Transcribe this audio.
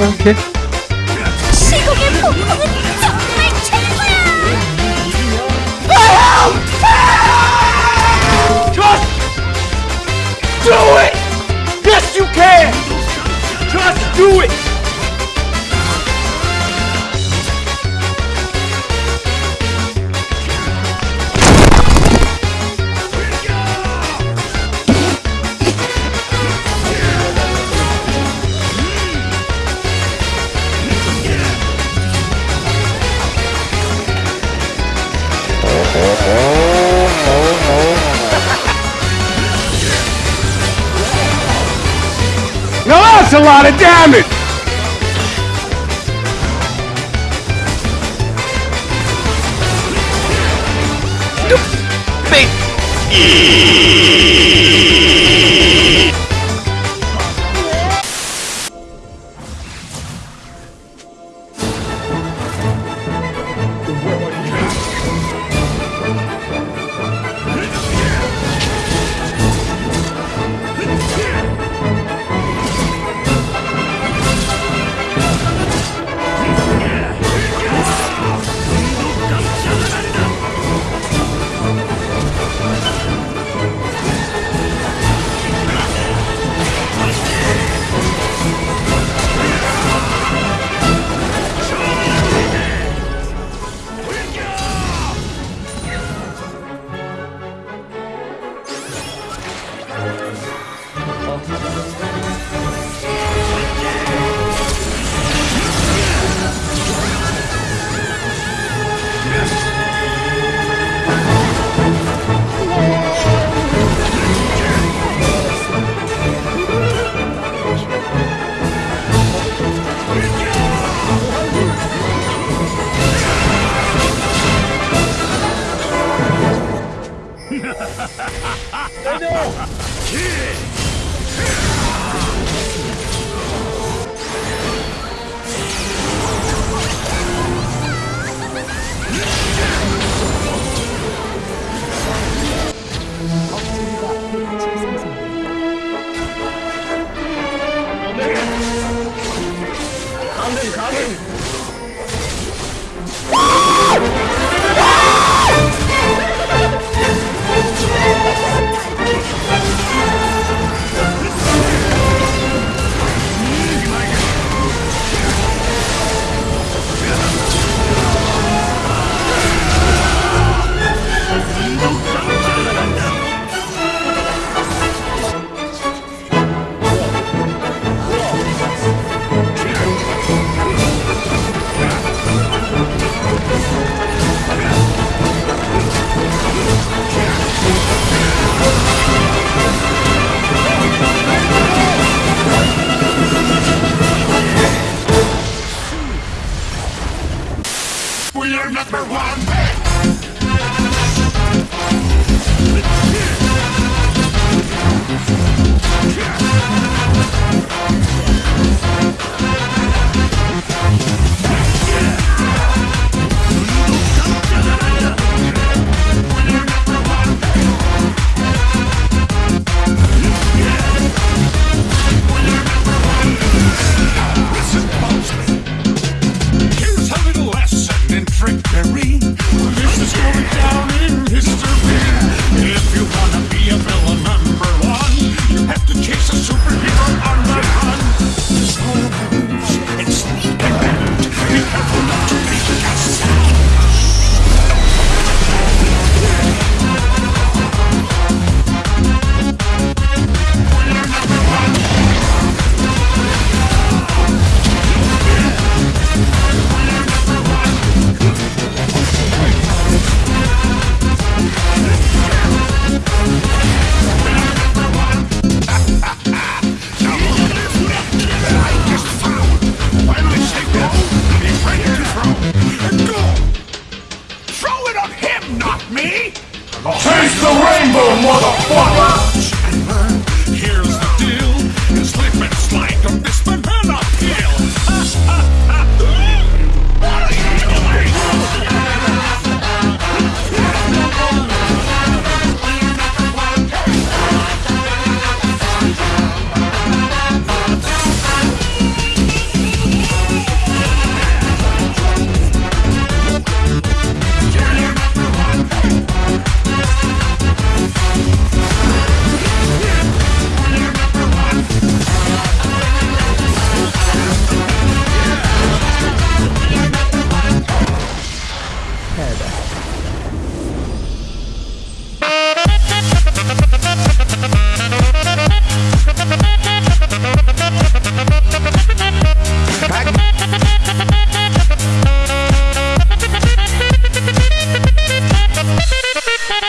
오케이. 시공의 폭풍은 정말 최고야! Just do it! Yes, you can! Just do it! Now that's a lot of damage! 大丈夫。We're number one! Chase the rainbow, motherfucker!